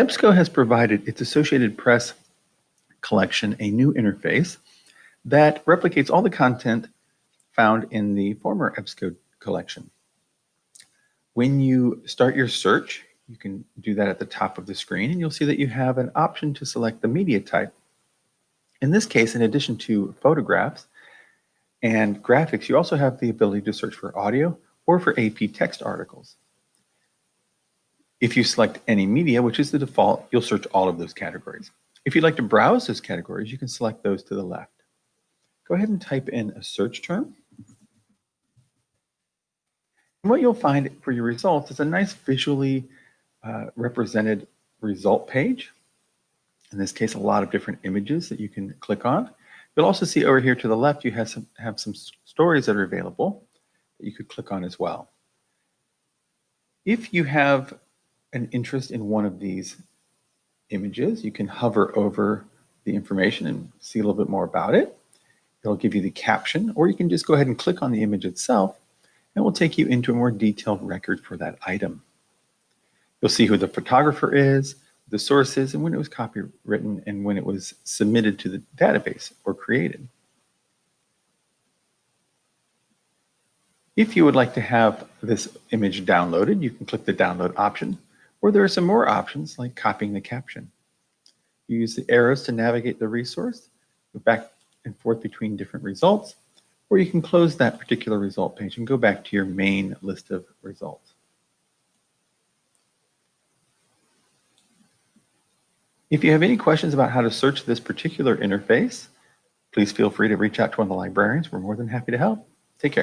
EBSCO has provided its Associated Press collection a new interface that replicates all the content found in the former EBSCO collection. When you start your search, you can do that at the top of the screen and you'll see that you have an option to select the media type. In this case, in addition to photographs and graphics, you also have the ability to search for audio or for AP text articles. If you select any media, which is the default, you'll search all of those categories. If you'd like to browse those categories, you can select those to the left. Go ahead and type in a search term. And what you'll find for your results is a nice visually uh, represented result page. In this case, a lot of different images that you can click on. You'll also see over here to the left, you have some, have some stories that are available that you could click on as well. If you have an interest in one of these images, you can hover over the information and see a little bit more about it. It'll give you the caption, or you can just go ahead and click on the image itself, and it will take you into a more detailed record for that item. You'll see who the photographer is, the source is, and when it was copywritten, and when it was submitted to the database or created. If you would like to have this image downloaded, you can click the download option or there are some more options like copying the caption. You use the arrows to navigate the resource, go back and forth between different results, or you can close that particular result page and go back to your main list of results. If you have any questions about how to search this particular interface, please feel free to reach out to one of the librarians. We're more than happy to help. Take care.